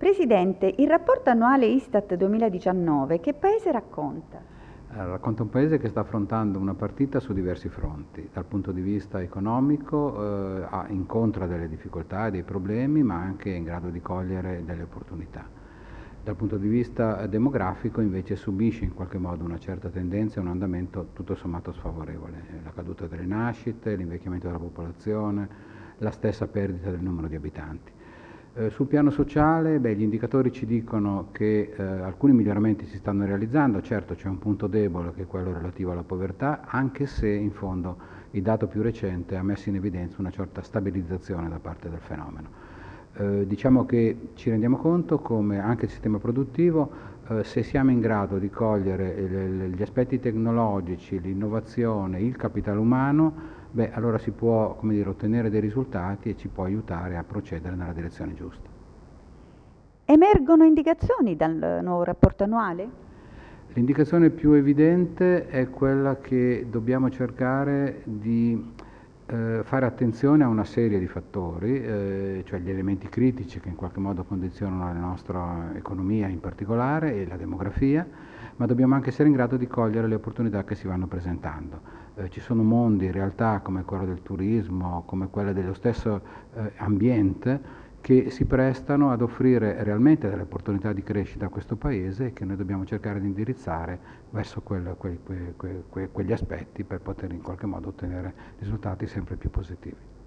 Presidente, il rapporto annuale Istat 2019 che paese racconta? racconta un paese che sta affrontando una partita su diversi fronti, dal punto di vista economico eh, incontra delle difficoltà e dei problemi, ma anche è in grado di cogliere delle opportunità. Dal punto di vista demografico invece subisce in qualche modo una certa tendenza e un andamento tutto sommato sfavorevole, la caduta delle nascite, l'invecchiamento della popolazione, la stessa perdita del numero di abitanti. Eh, sul piano sociale beh, gli indicatori ci dicono che eh, alcuni miglioramenti si stanno realizzando, certo c'è un punto debole che è quello relativo alla povertà, anche se in fondo il dato più recente ha messo in evidenza una certa stabilizzazione da parte del fenomeno. Eh, diciamo che ci rendiamo conto come anche il sistema produttivo, eh, se siamo in grado di cogliere gli aspetti tecnologici, l'innovazione, il capitale umano, beh, allora si può dire, ottenere dei risultati e ci può aiutare a procedere nella direzione giusta. Emergono indicazioni dal nuovo rapporto annuale? L'indicazione più evidente è quella che dobbiamo cercare di eh, fare attenzione a una serie di fattori, eh, cioè gli elementi critici che in qualche modo condizionano la nostra economia in particolare e la demografia, ma dobbiamo anche essere in grado di cogliere le opportunità che si vanno presentando. Eh, ci sono mondi, realtà come quello del turismo, come quella dello stesso eh, ambiente, che si prestano ad offrire realmente delle opportunità di crescita a questo Paese e che noi dobbiamo cercare di indirizzare verso quel, quel, que, quegli aspetti per poter in qualche modo ottenere risultati sempre più positivi.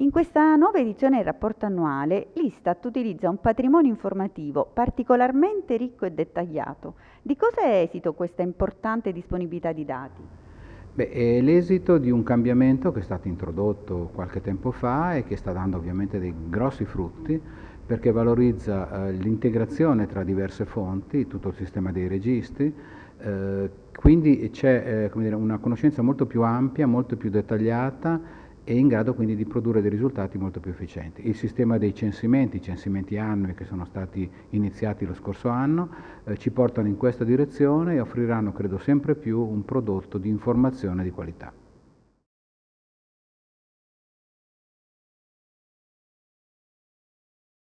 In questa nuova edizione del rapporto annuale l'Istat utilizza un patrimonio informativo particolarmente ricco e dettagliato. Di cosa è esito questa importante disponibilità di dati? Beh, è l'esito di un cambiamento che è stato introdotto qualche tempo fa e che sta dando ovviamente dei grossi frutti perché valorizza eh, l'integrazione tra diverse fonti, tutto il sistema dei registri, eh, quindi c'è eh, una conoscenza molto più ampia, molto più dettagliata e in grado quindi di produrre dei risultati molto più efficienti. Il sistema dei censimenti, i censimenti annui che sono stati iniziati lo scorso anno, eh, ci portano in questa direzione e offriranno, credo, sempre più un prodotto di informazione di qualità.